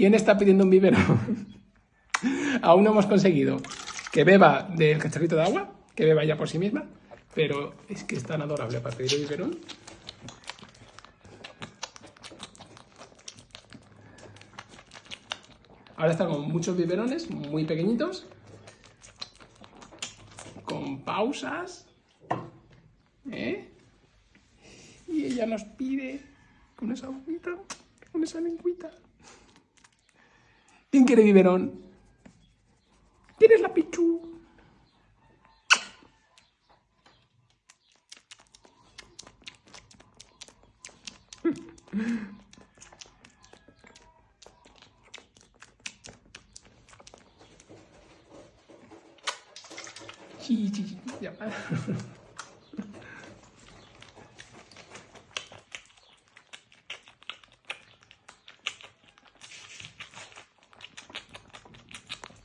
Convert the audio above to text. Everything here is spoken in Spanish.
¿Quién está pidiendo un biberón? Aún no hemos conseguido que beba del cacharrito de agua, que beba ya por sí misma, pero es que es tan adorable para pedir el biberón. Ahora están con muchos biberones, muy pequeñitos, con pausas, ¿eh? Y ella nos pide con esa boquita, con esa lengüita. ¿Quién quiere biberón? ¿Tienes la pichu? Sí, sí, sí, ya.